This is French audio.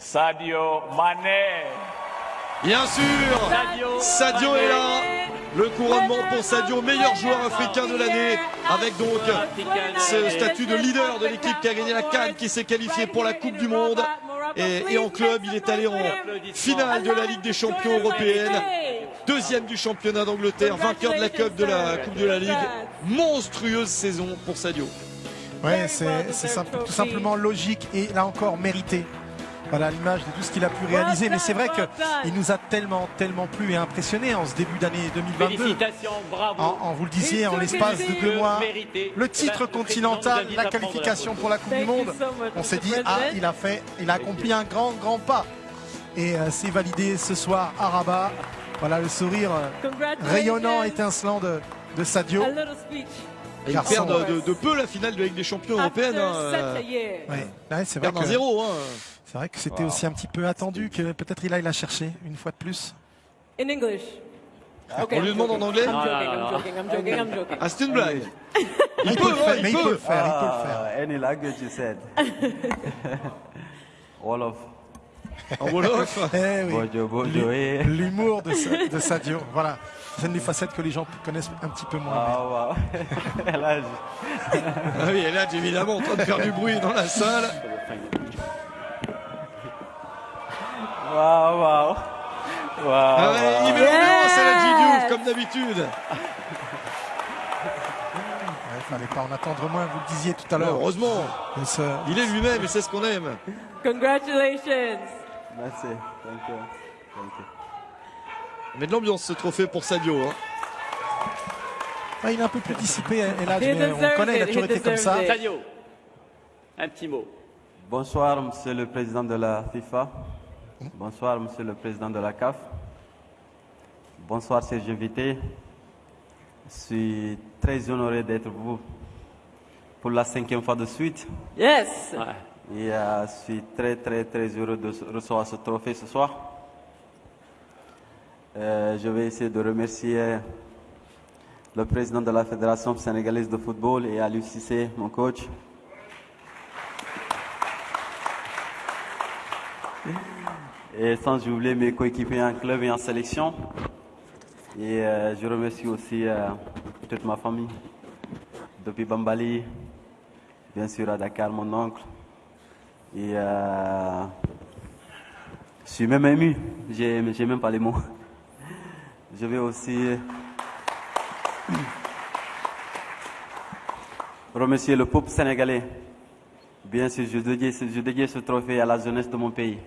Sadio Mané. Bien sûr, Sadio est là. Le couronnement pour Sadio, meilleur joueur africain de l'année, avec donc ce statut de leader de l'équipe qui a gagné la Cannes, qui s'est qualifié pour la Coupe du Monde. Et, et, en club, il est allé en finale de la Ligue des Champions européenne, deuxième du championnat d'Angleterre, vainqueur de la Coupe de la Coupe de la Ligue. Monstrueuse saison pour Sadio. Ouais, c'est simple, tout simplement logique et là encore mérité. Voilà l'image de tout ce qu'il a pu réaliser. Mais c'est vrai qu'il nous a tellement, tellement plu et impressionné en ce début d'année 2022. Félicitations, bravo. En, en, vous le disiez, en l'espace de deux mois, le titre continental, la qualification pour la Coupe du Monde. On s'est dit, ah, il a fait, il a accompli un grand, grand pas. Et euh, c'est validé ce soir à Rabat. Voilà le sourire euh, rayonnant, étincelant de, de Sadio. Et ils perdent de, de, peu la finale de la Ligue des Champions européenne. Hein. Ouais. Ouais, c'est vrai. Que... zéro. Hein. C'est vrai que c'était wow. aussi un petit peu attendu que peut-être il aille la chercher une fois de plus. In English. Okay, On lui demande en anglais I'm joking, I'm joking, I'm joking, I'm joking. Ah, c'est une blague. il, peut, le faire, il, peut. le faire, il peut le faire. Any language you said. Wolof. En Wolof eh oui. Eh. L'humour de, Sadio, voilà. C'est une des facettes que les gens connaissent un petit peu moins. Ah, wow. Elage. ah oui, Elage, évidemment, en train de faire du bruit dans la salle. Waouh, waouh. Wow, ah ouais, il met l'ambiance à la G-Diouf, comme d'habitude. Il fallait pas en attendre moins, vous le disiez tout à l'heure. Heureusement. Il est lui-même et c'est ce qu'on aime. Congratulations. Merci. Thank you. Thank you. Mais de l'ambiance ce trophée pour Sadio. Hein. Ah, il est un peu plus dissipé, là, mais on connaît, il a toujours été comme ça. Sadio, un petit mot. Bonsoir, monsieur le président de la FIFA. Bonsoir, monsieur le président de la CAF. Bonsoir, chers invités. Je suis très honoré d'être vous pour la cinquième fois de suite. Yes. Et euh, je suis très, très, très heureux de recevoir ce trophée ce soir. Euh, je vais essayer de remercier le président de la Fédération sénégalaise de football et à l'UCC, mon coach. Et sans oublier mes coéquipiers en club et en sélection. Et euh, je remercie aussi euh, toute ma famille. Depuis Bambali, bien sûr à Dakar, mon oncle. Et je suis même ému, j'ai même pas les mots. Je vais aussi remercier le peuple sénégalais. Bien sûr, je dédie, je ce trophée à la jeunesse de mon pays.